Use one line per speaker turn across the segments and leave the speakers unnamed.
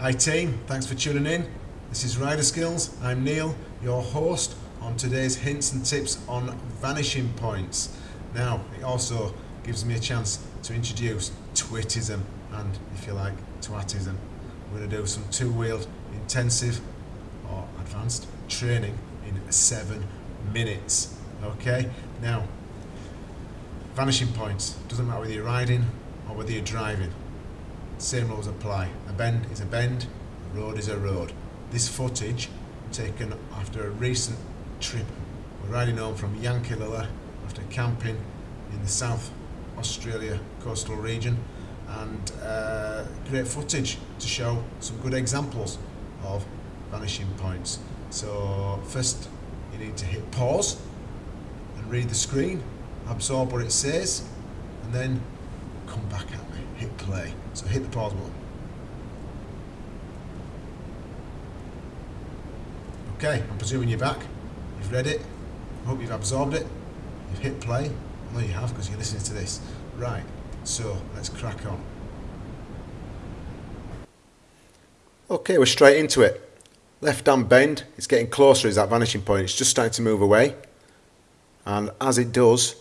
Hi team, thanks for tuning in. This is Rider Skills. I'm Neil, your host on today's hints and tips on vanishing points. Now, it also gives me a chance to introduce Twittism and, if you like, Twattism. We're going to do some two-wheeled intensive or advanced training in seven minutes. Okay, now, vanishing points. Doesn't matter whether you're riding or whether you're driving. Same rules apply. A bend is a bend, a road is a road. This footage taken after a recent trip. We're riding home from Yankalilla after camping in the South Australia coastal region and uh, great footage to show some good examples of vanishing points. So first you need to hit pause and read the screen, absorb what it says and then come back at me, hit play. So hit the pause button. Okay, I'm presuming you're back. You've read it. I hope you've absorbed it. You've hit play. I know you have because you're listening to this. Right, so let's crack on. Okay, we're straight into it. Left hand bend, it's getting closer, is that vanishing point. It's just starting to move away. And as it does,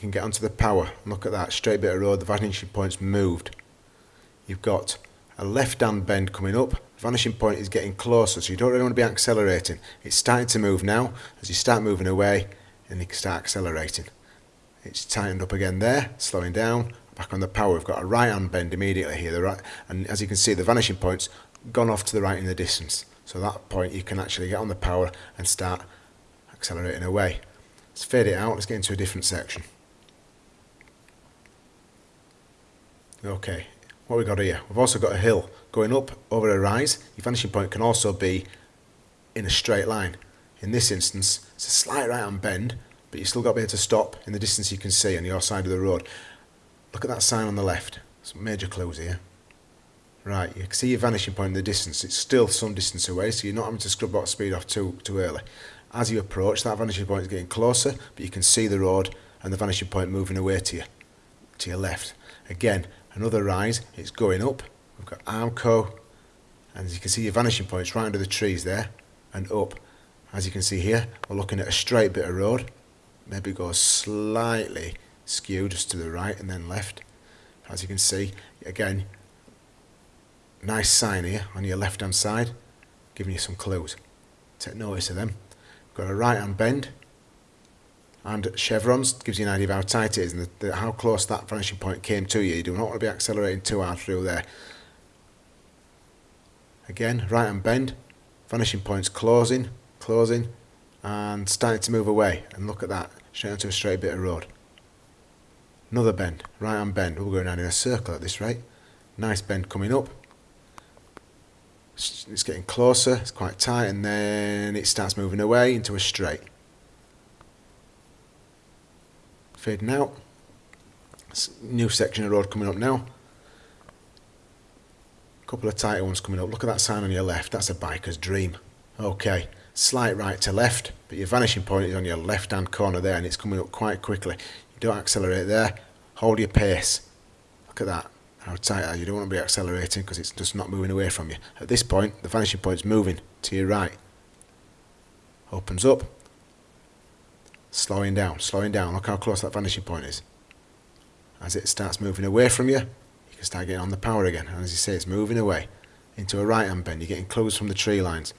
you can get onto the power. Look at that, straight bit of road, the vanishing point's moved. You've got a left hand bend coming up, vanishing point is getting closer, so you don't really want to be accelerating. It's starting to move now. As you start moving away, and you can start accelerating. It's tightened up again there, slowing down. Back on the power, we've got a right hand bend immediately here. The right, and as you can see, the vanishing point's gone off to the right in the distance. So at that point, you can actually get on the power and start accelerating away. Let's fade it out. Let's get into a different section. Okay, what we got here? We've also got a hill going up over a rise. Your vanishing point can also be in a straight line. In this instance, it's a slight right hand bend, but you've still got to be able to stop in the distance you can see on your side of the road. Look at that sign on the left. Some major clues here. Right, you can see your vanishing point in the distance. It's still some distance away, so you're not having to scrub out speed off too too early. As you approach, that vanishing point is getting closer, but you can see the road and the vanishing point moving away to you, to your left. Again, another rise, it's going up. We've got Armco, and as you can see your vanishing point's right under the trees there, and up. As you can see here, we're looking at a straight bit of road. Maybe go slightly skew just to the right and then left. As you can see, again, nice sign here on your left hand side, giving you some clues. Take notice of them. We've Got a right hand bend, and chevrons gives you an idea of how tight it is and the, the, how close that vanishing point came to you. You do not want to be accelerating too hard through there. Again, right hand bend, vanishing points closing, closing, and starting to move away. And look at that, straight onto a straight bit of road. Another bend, right hand bend. We're going around in a circle at this rate. Nice bend coming up. It's getting closer, it's quite tight, and then it starts moving away into a straight. Fading out. New section of road coming up now. Couple of tighter ones coming up. Look at that sign on your left. That's a biker's dream. Okay, slight right to left, but your vanishing point is on your left-hand corner there, and it's coming up quite quickly. You don't accelerate there. Hold your pace. Look at that. How tight you? don't want to be accelerating because it's just not moving away from you. At this point, the vanishing point is moving to your right. Opens up, slowing down, slowing down. Look how close that vanishing point is. As it starts moving away from you, you can start getting on the power again. And as you say, it's moving away into a right hand bend. You're getting close from the tree lines.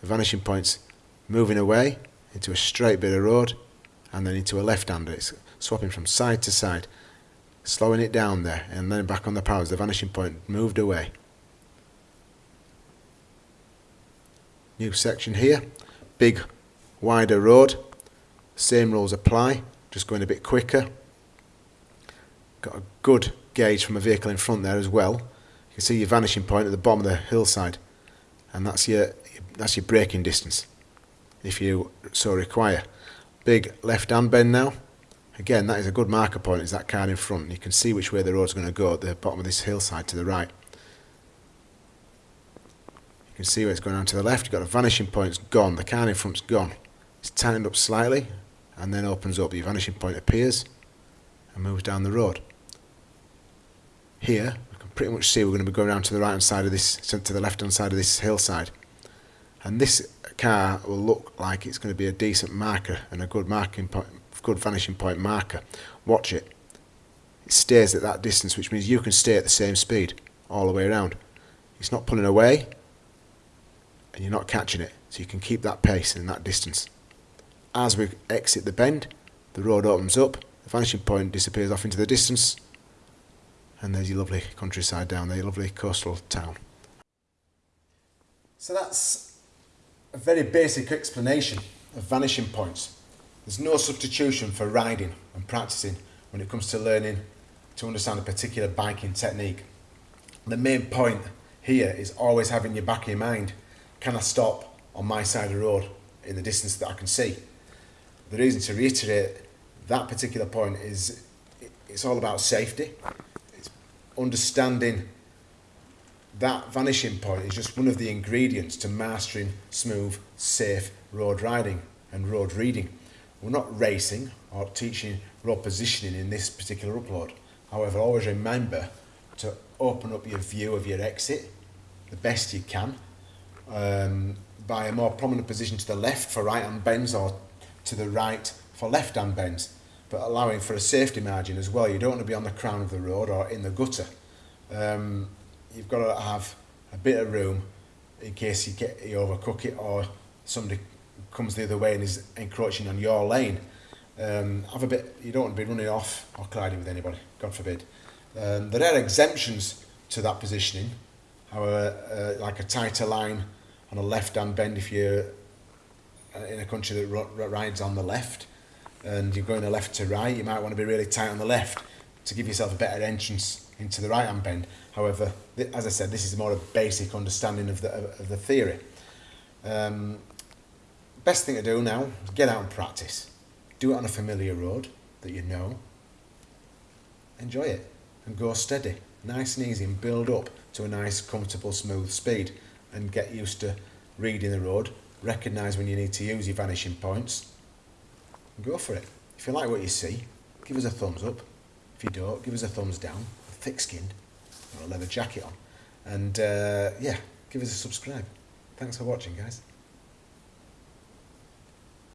The vanishing point's moving away into a straight bit of road and then into a left hander. It's swapping from side to side, slowing it down there and then back on the power as the vanishing point moved away. New section here, big wider road same rules apply, just going a bit quicker. Got a good gauge from a vehicle in front there as well. You can see your vanishing point at the bottom of the hillside, and that's your that's your braking distance, if you so require. Big left-hand bend now. Again, that is a good marker point. Is that car in front? You can see which way the road's going to go at the bottom of this hillside to the right. You can see where it's going on to the left. You've got a vanishing point. It's gone. The car in front's gone. It's tightened up slightly and then opens up. Your vanishing point appears and moves down the road. Here, we can pretty much see we're going to be going around to the right hand side of this, to the left hand side of this hillside. And this car will look like it's going to be a decent marker and a good marking point, good vanishing point marker. Watch it. It stays at that distance, which means you can stay at the same speed all the way around. It's not pulling away, and you're not catching it, so you can keep that pace and that distance. As we exit the bend, the road opens up, the vanishing point disappears off into the distance, and there's your lovely countryside down there, your lovely coastal town. So that's a very basic explanation of vanishing points. There's no substitution for riding and practicing when it comes to learning to understand a particular biking technique. The main point here is always having your back in mind, can I stop on my side of the road in the distance that I can see? The reason to reiterate that particular point is it's all about safety understanding that vanishing point is just one of the ingredients to mastering smooth, safe road riding and road reading. We're not racing or teaching road positioning in this particular upload. However, always remember to open up your view of your exit the best you can um, by a more prominent position to the left for right hand bends or to the right for left hand bends but allowing for a safety margin as well. You don't want to be on the crown of the road or in the gutter. Um, you've got to have a bit of room in case you get you overcook it or somebody comes the other way and is encroaching on your lane. Um, have a bit. You don't want to be running off or colliding with anybody. God forbid. Um, there are exemptions to that positioning. However, uh, like a tighter line on a left-hand bend if you're in a country that rides on the left and you're going left to right, you might want to be really tight on the left to give yourself a better entrance into the right hand bend. However, as I said, this is more a basic understanding of the, of the theory. Um, best thing to do now is get out and practice. Do it on a familiar road that you know. Enjoy it and go steady, nice and easy and build up to a nice, comfortable, smooth speed and get used to reading the road, recognise when you need to use your vanishing points go for it. If you like what you see, give us a thumbs up. If you don't, give us a thumbs down. Thick skinned, or a leather jacket on. And uh, yeah, give us a subscribe. Thanks for watching, guys.